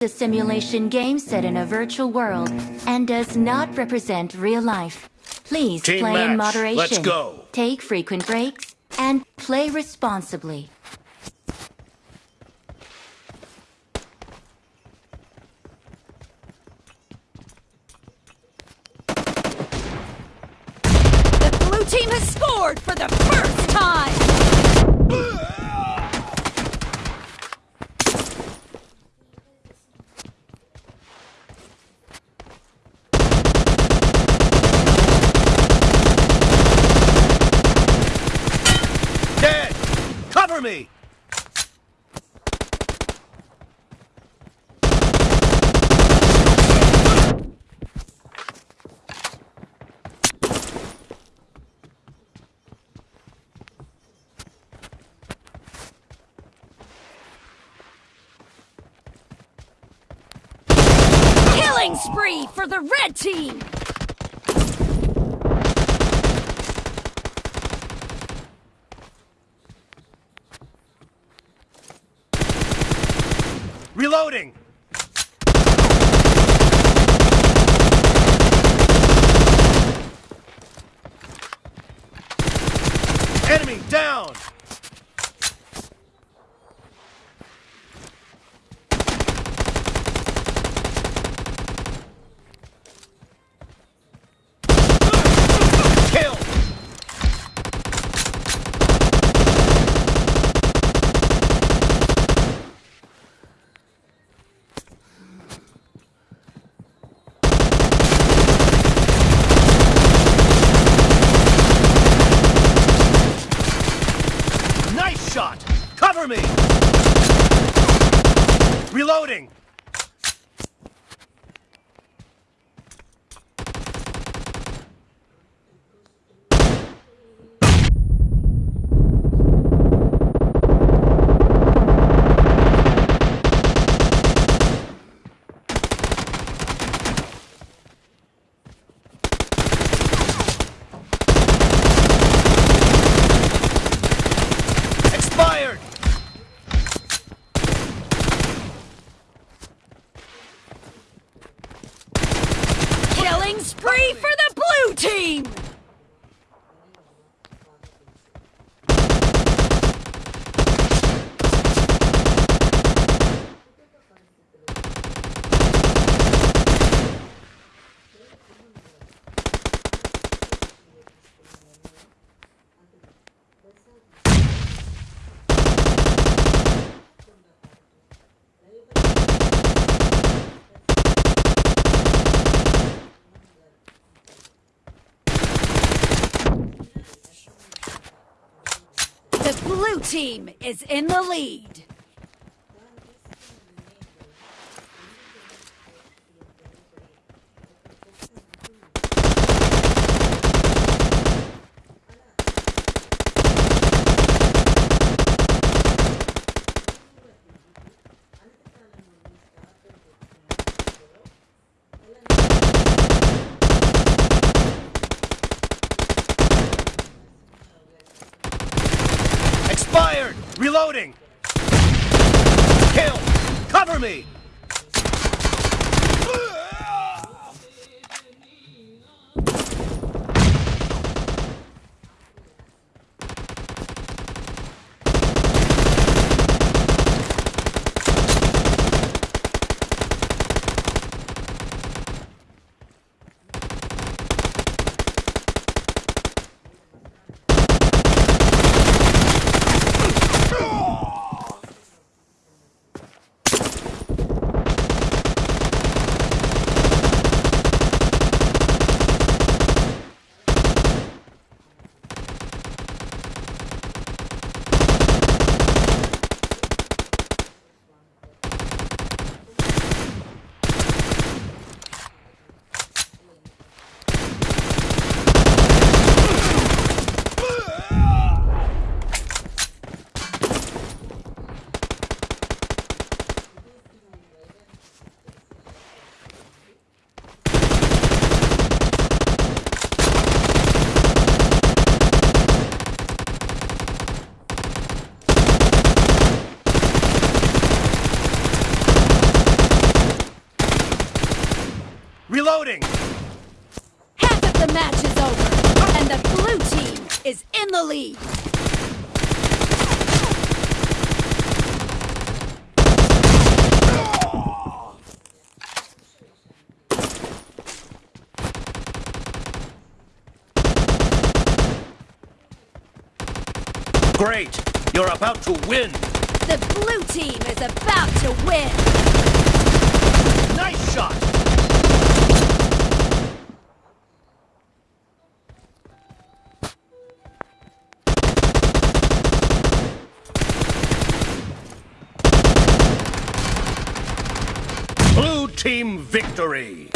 a simulation game set in a virtual world and does not represent real life. Please Team play in moderation. Let's go. Take frequent breaks and play responsibly. The blue team has scored for the Cover me! Killing spree for the red team! Reloading! Enemy down! Kill! Nice shot! Cover me! Reloading! Expired! Killing spree for the blue team! The blue team is in the lead. Expired! Reloading! Kill! Cover me! Reloading! Half of the match is over, and the blue team is in the lead. Great! You're about to win! The blue team is about to win. Nice shot! Blue team victory!